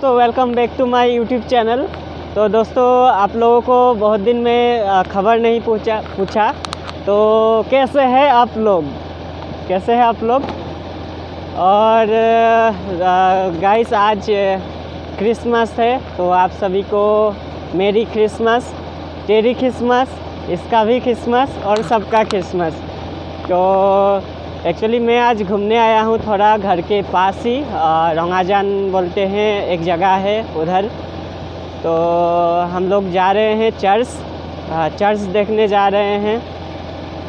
तो welcome back to my YouTube channel तो दोस्तों, आप लोगों को बहुत दिन में खबर नहीं पूछा पूछा। तो कैसे हैं आप लोग? कैसे हैं आप लोग? और गाइस आज क्रिसमस है तो आप सभी को मेरी क्रिसमस टेरी क्रिसमस इसका भी क्रिसमस और सबका क्रिसमस तो एक्चुअली मैं आज घूमने आया हूँ थोड़ा घर के पास ही रंगाजान बोलते हैं एक जगह है उधर। तो हम लोग जा रहे हैं चर्च चर्च देखने जा रहे हैं।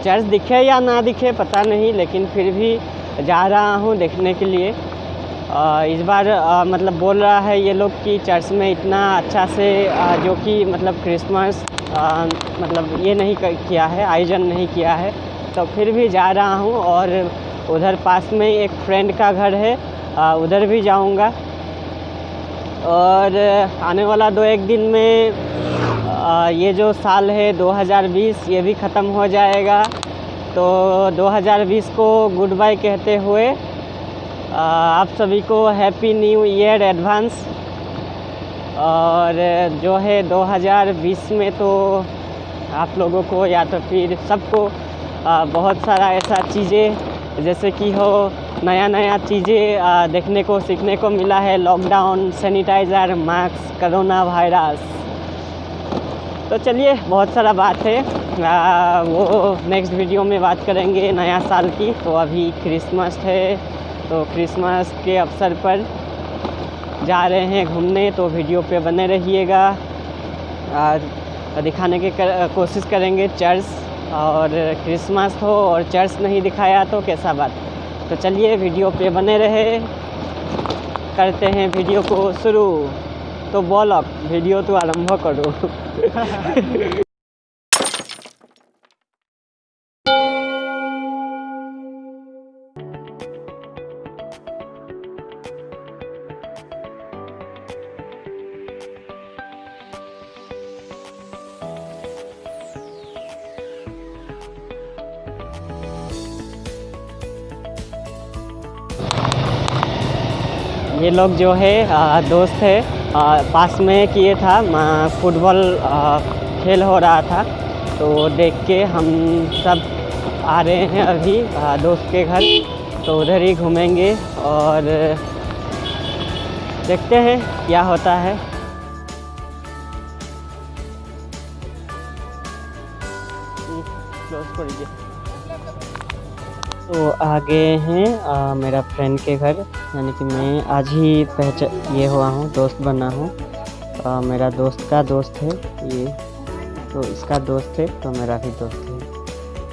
चर्च दिखे या ना दिखे पता नहीं लेकिन फिर भी जा रहा हूँ देखने के लिए। अ, इस बार अ, मतलब बोल रहा है ये लोग कि चर्च में इतना अच्छा से अ, जो कि मतलब क्रिसमस मतलब ये नहीं किया है आयोजन नहीं किया है। तो फिर भी जा रहा हूँ और उधर पास में ही एक फ्रेंड का घर है। अ, उधर भी जाऊँगा। और आने वाला दो एक दिन में अ, ये जो साल है 2020 ये भी ख़त्म हो जाएगा। तो 2020 को गुड बाय कहते हुए अ, आप सभी को हैप्पी न्यू ईयर एडवांस और जो है 2020 में तो आप लोगों को या तो फिर सबको बहुत सारा ऐसा चीज़ें जैसे कि हो नया नया चीज़ें देखने को सीखने को मिला है lockdown sanitiser mask corona virus तो चलिए बहुत सारा बात है। आ, वो नेक्स्ट वीडियो में बात करेंगे नया साल की। तो अभी क्रिसमस है तो क्रिसमस के अवसर पर जा रहे हैं घूमने तो वीडियो पे बने रहिएगा। और दिखाने की कर, कोशिश करेंगे चर्च और क्रिसमस हो और चर्च नहीं दिखाया तो कैसा बात? तो चलिए, वीडियो पे बने रहे। करते हैं वीडियो को शुरू। तो बोलक वीडियो तो आरंभ करो। ये लोग जो है आ, दोस्त है आ, पास में किए था फुटबॉल खेल हो रहा था। तो देख के हम सब आ रहे हैं अभी आ, दोस्त के घर। तो उधर ही घूमेंगे और देखते हैं क्या होता है। क्लोज कर दीजिए तो आ गए हैं आ, मेरा फ्रेंड के घर यानी कि मैं आज ही पहचान ये हुआ हूँ दोस्त बना हूँ। मेरा दोस्त का दोस्त है ये तो इसका दोस्त है तो मेरा भी दोस्त है।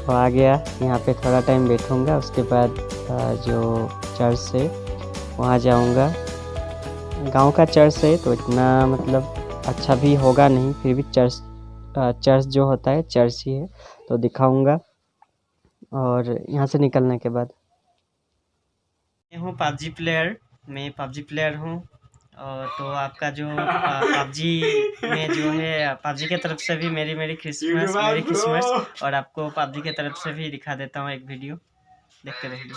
तो आ गया यहाँ पे थोड़ा टाइम बैठूँगा उसके बाद आ, जो चर्च है वहाँ जाऊँगा। गाँव का चर्च है तो इतना मतलब अच्छा भी होगा नहीं फिर भी चर्च चर्च जो होता है चर्च ही है तो दिखाऊँगा। और यहाँ से निकलने के बाद। मैं हूँ पबजी प्लेयर मैं पबजी प्लेयर हूँ। और तो आपका जो पबजी में जो है पबजी के तरफ़ से भी मेरी मेरी क्रिसमस मेरी क्रिसमस और आपको पबजी के तरफ़ से भी दिखा देता हूँ एक वीडियो। देखते रहिए।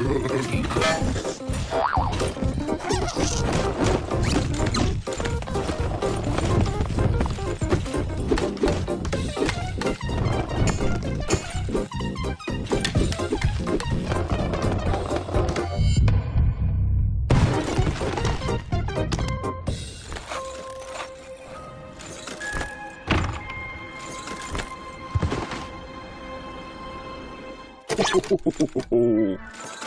Ho, ho, ho, ho, ho, ho.